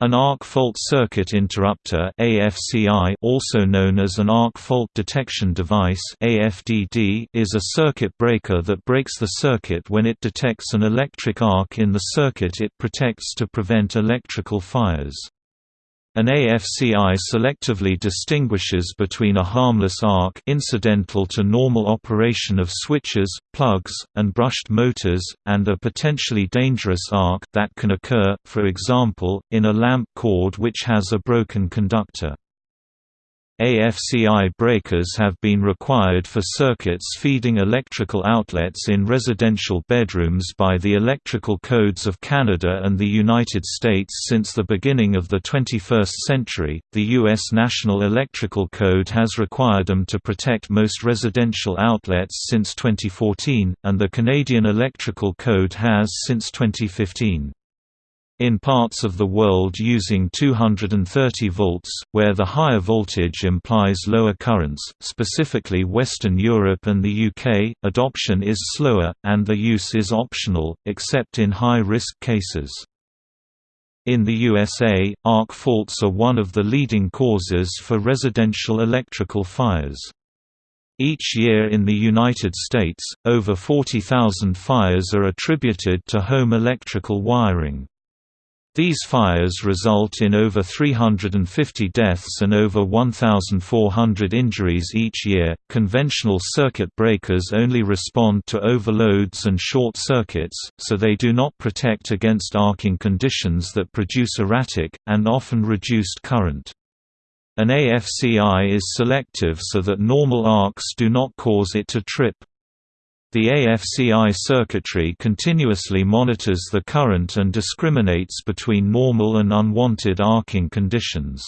An arc fault circuit interrupter AFCI also known as an arc fault detection device AFDD is a circuit breaker that breaks the circuit when it detects an electric arc in the circuit it protects to prevent electrical fires. An AFCI selectively distinguishes between a harmless arc incidental to normal operation of switches, plugs, and brushed motors, and a potentially dangerous arc that can occur, for example, in a lamp cord which has a broken conductor. AFCI breakers have been required for circuits feeding electrical outlets in residential bedrooms by the Electrical Codes of Canada and the United States since the beginning of the 21st century. The U.S. National Electrical Code has required them to protect most residential outlets since 2014, and the Canadian Electrical Code has since 2015. In parts of the world using 230 volts, where the higher voltage implies lower currents, specifically Western Europe and the UK, adoption is slower, and the use is optional, except in high-risk cases. In the USA, arc faults are one of the leading causes for residential electrical fires. Each year in the United States, over 40,000 fires are attributed to home electrical wiring. These fires result in over 350 deaths and over 1,400 injuries each year. Conventional circuit breakers only respond to overloads and short circuits, so they do not protect against arcing conditions that produce erratic, and often reduced current. An AFCI is selective so that normal arcs do not cause it to trip. The AFCI circuitry continuously monitors the current and discriminates between normal and unwanted arcing conditions.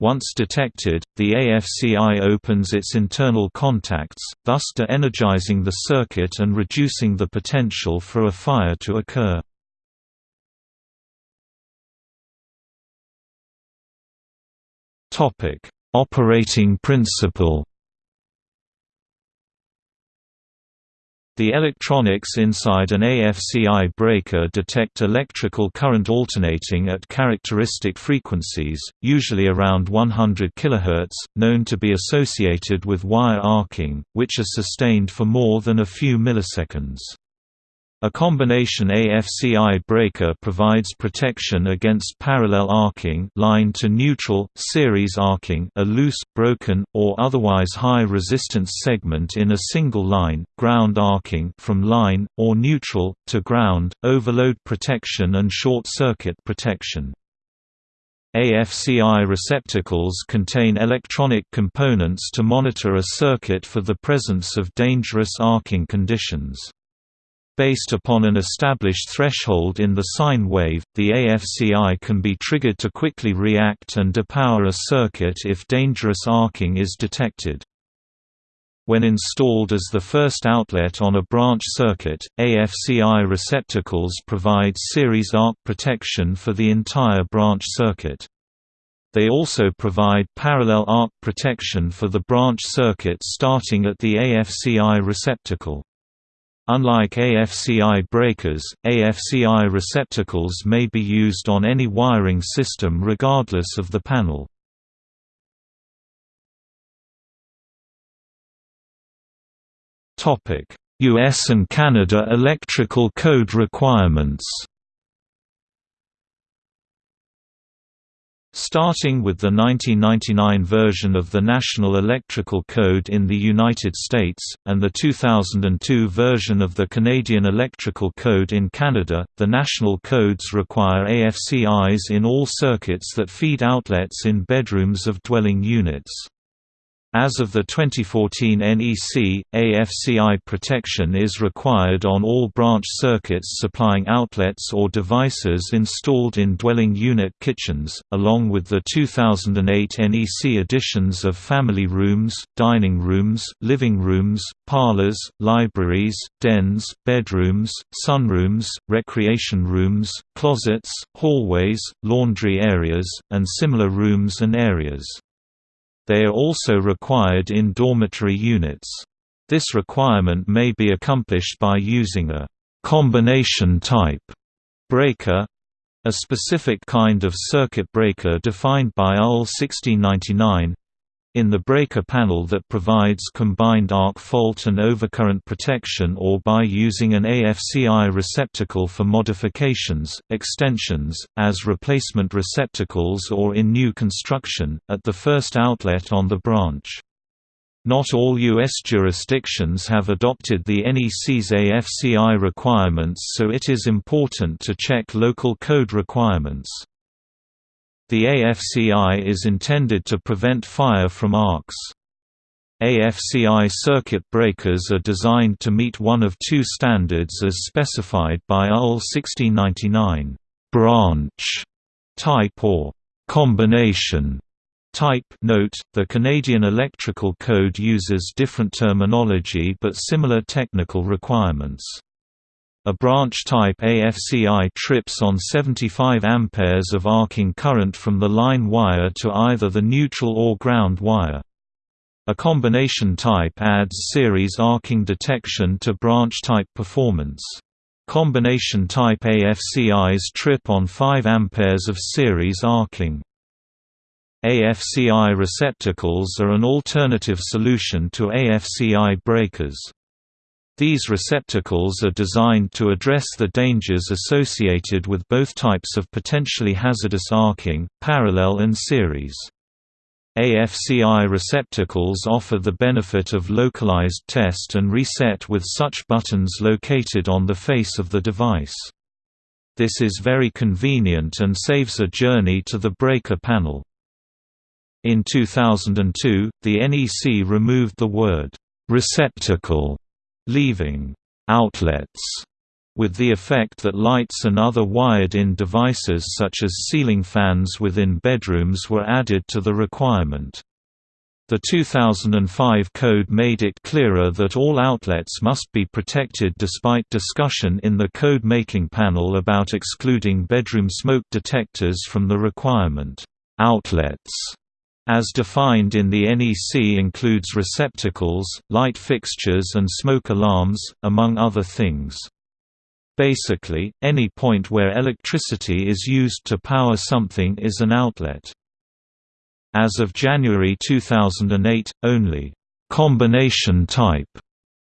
Once detected, the AFCI opens its internal contacts, thus de-energizing the circuit and reducing the potential for a fire to occur. Operating principle The electronics inside an AFCI breaker detect electrical current alternating at characteristic frequencies, usually around 100 kHz, known to be associated with wire arcing, which are sustained for more than a few milliseconds. A combination AFCI breaker provides protection against parallel arcing line to neutral, series arcing a loose, broken, or otherwise high resistance segment in a single line, ground arcing from line, or neutral, to ground, overload protection and short-circuit protection. AFCI receptacles contain electronic components to monitor a circuit for the presence of dangerous arcing conditions. Based upon an established threshold in the sine wave, the AFCI can be triggered to quickly react and depower a circuit if dangerous arcing is detected. When installed as the first outlet on a branch circuit, AFCI receptacles provide series arc protection for the entire branch circuit. They also provide parallel arc protection for the branch circuit starting at the AFCI receptacle. Unlike AFCI breakers, AFCI receptacles may be used on any wiring system regardless of the panel. US and Canada electrical code requirements Starting with the 1999 version of the National Electrical Code in the United States, and the 2002 version of the Canadian Electrical Code in Canada, the national codes require AFCIs in all circuits that feed outlets in bedrooms of dwelling units. As of the 2014 NEC, AFCI protection is required on all branch circuits supplying outlets or devices installed in dwelling unit kitchens, along with the 2008 NEC additions of family rooms, dining rooms, living rooms, parlors, libraries, dens, bedrooms, sunrooms, recreation rooms, closets, hallways, laundry areas, and similar rooms and areas. They are also required in dormitory units. This requirement may be accomplished by using a combination type breaker A specific kind of circuit breaker defined by UL 1699 in the breaker panel that provides combined arc fault and overcurrent protection or by using an AFCI receptacle for modifications, extensions, as replacement receptacles or in new construction, at the first outlet on the branch. Not all U.S. jurisdictions have adopted the NEC's AFCI requirements so it is important to check local code requirements. The AFCI is intended to prevent fire from arcs. AFCI circuit breakers are designed to meet one of two standards as specified by UL 1699, branch type or combination type note, the Canadian Electrical Code uses different terminology but similar technical requirements. A branch-type AFCI trips on 75 amperes of arcing current from the line wire to either the neutral or ground wire. A combination type adds series arcing detection to branch-type performance. Combination type AFCIs trip on 5 amperes of series arcing. AFCI receptacles are an alternative solution to AFCI breakers. These receptacles are designed to address the dangers associated with both types of potentially hazardous arcing, parallel and series. AFCI receptacles offer the benefit of localized test and reset with such buttons located on the face of the device. This is very convenient and saves a journey to the breaker panel. In 2002, the NEC removed the word receptacle leaving outlets with the effect that lights and other wired-in devices such as ceiling fans within bedrooms were added to the requirement. The 2005 code made it clearer that all outlets must be protected despite discussion in the code-making panel about excluding bedroom smoke detectors from the requirement. Outlets as defined in the NEC includes receptacles, light fixtures and smoke alarms, among other things. Basically, any point where electricity is used to power something is an outlet. As of January 2008, only combination type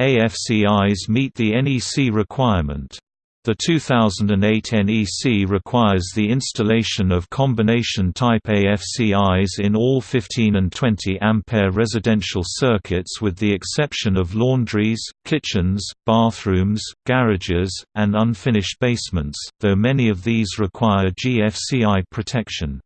AFCIs meet the NEC requirement. The 2008 NEC requires the installation of combination-type AFCIs in all 15 and 20 ampere residential circuits with the exception of laundries, kitchens, bathrooms, garages, and unfinished basements, though many of these require GFCI protection.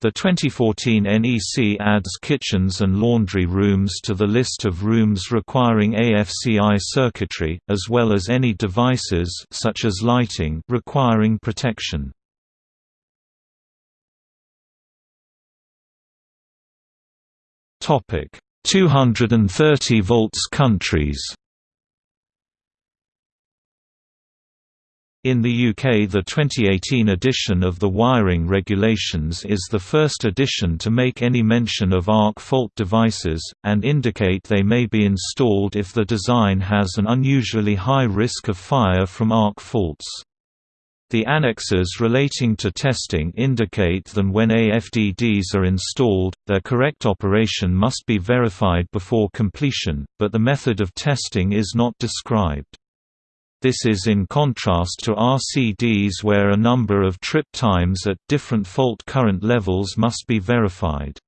The 2014 NEC adds kitchens and laundry rooms to the list of rooms requiring AFCI circuitry, as well as any devices such as lighting requiring protection. Topic: 230 volts countries. In the UK the 2018 edition of the wiring regulations is the first edition to make any mention of arc fault devices, and indicate they may be installed if the design has an unusually high risk of fire from arc faults. The annexes relating to testing indicate that when AFDDs are installed, their correct operation must be verified before completion, but the method of testing is not described. This is in contrast to RCDs where a number of trip times at different fault current levels must be verified.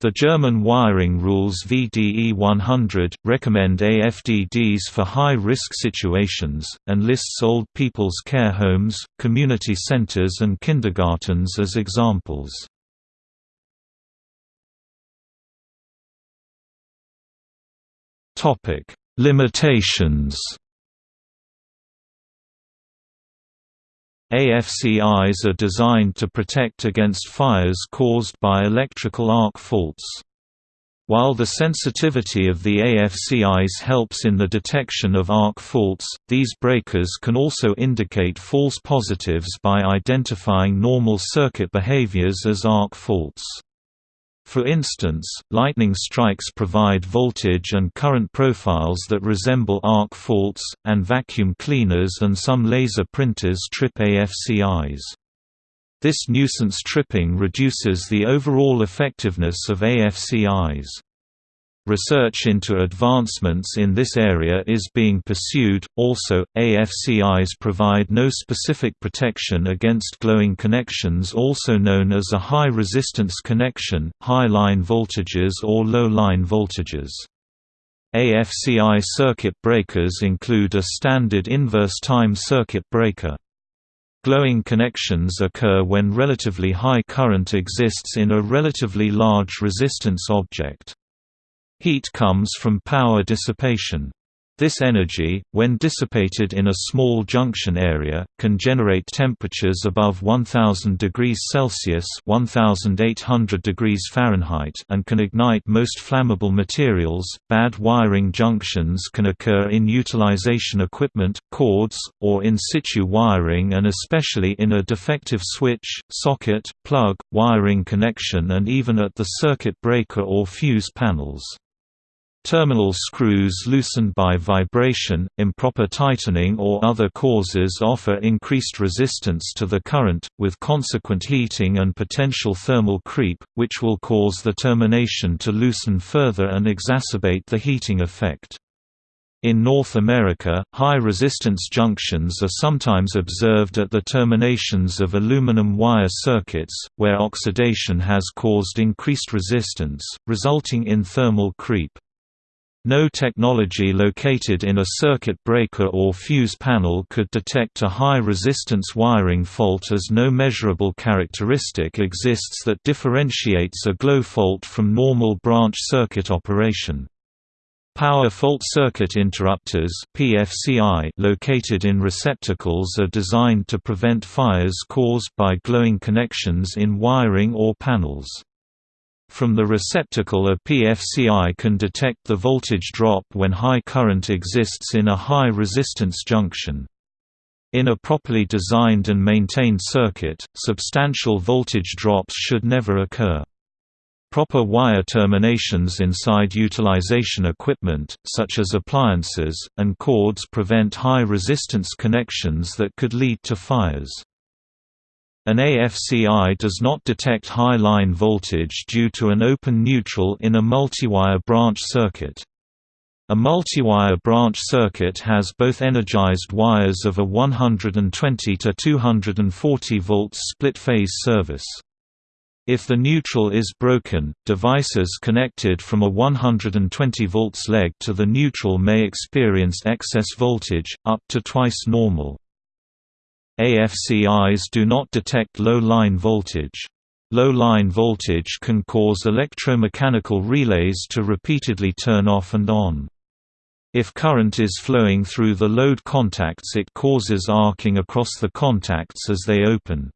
The German wiring rules VDE 100, recommend AFDDs for high-risk situations, and lists old people's care homes, community centers and kindergartens as examples. Limitations AFCIs are designed to protect against fires caused by electrical arc faults. While the sensitivity of the AFCIs helps in the detection of arc faults, these breakers can also indicate false positives by identifying normal circuit behaviors as arc faults. For instance, lightning strikes provide voltage and current profiles that resemble arc faults, and vacuum cleaners and some laser printers trip AFCIs. This nuisance tripping reduces the overall effectiveness of AFCIs. Research into advancements in this area is being pursued. Also, AFCIs provide no specific protection against glowing connections, also known as a high resistance connection, high line voltages, or low line voltages. AFCI circuit breakers include a standard inverse time circuit breaker. Glowing connections occur when relatively high current exists in a relatively large resistance object. Heat comes from power dissipation. This energy, when dissipated in a small junction area, can generate temperatures above 1000 degrees Celsius (1800 degrees Fahrenheit) and can ignite most flammable materials. Bad wiring junctions can occur in utilization equipment, cords, or in situ wiring and especially in a defective switch, socket, plug, wiring connection and even at the circuit breaker or fuse panels. Terminal screws loosened by vibration, improper tightening or other causes offer increased resistance to the current, with consequent heating and potential thermal creep, which will cause the termination to loosen further and exacerbate the heating effect. In North America, high-resistance junctions are sometimes observed at the terminations of aluminum wire circuits, where oxidation has caused increased resistance, resulting in thermal creep. No technology located in a circuit breaker or fuse panel could detect a high-resistance wiring fault as no measurable characteristic exists that differentiates a glow fault from normal branch circuit operation. Power fault circuit interrupters PFCI located in receptacles are designed to prevent fires caused by glowing connections in wiring or panels. From the receptacle a PFCI can detect the voltage drop when high current exists in a high resistance junction. In a properly designed and maintained circuit, substantial voltage drops should never occur. Proper wire terminations inside utilization equipment, such as appliances, and cords prevent high resistance connections that could lead to fires. An AFCI does not detect high line voltage due to an open neutral in a multiwire branch circuit. A multiwire branch circuit has both energized wires of a 120 to 240 volts split-phase service. If the neutral is broken, devices connected from a 120 volts leg to the neutral may experience excess voltage, up to twice normal. AFCIs do not detect low-line voltage. Low-line voltage can cause electromechanical relays to repeatedly turn off and on. If current is flowing through the load contacts it causes arcing across the contacts as they open.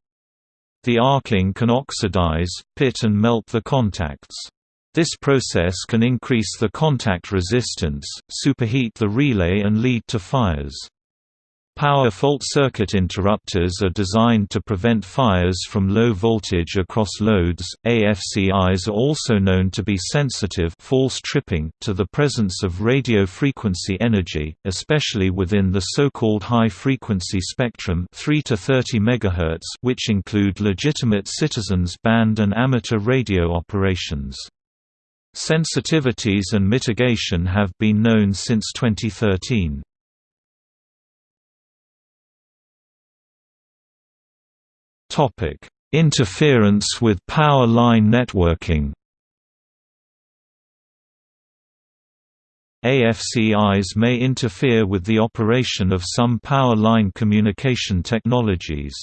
The arcing can oxidize, pit and melt the contacts. This process can increase the contact resistance, superheat the relay and lead to fires. Power fault circuit interrupters are designed to prevent fires from low voltage across loads. AFCIs are also known to be sensitive false tripping to the presence of radio frequency energy, especially within the so-called high frequency spectrum 3 to 30 MHz, which include legitimate citizens band and amateur radio operations. Sensitivities and mitigation have been known since 2013. Topic: Interference with power line networking. AFCIs may interfere with the operation of some power line communication technologies.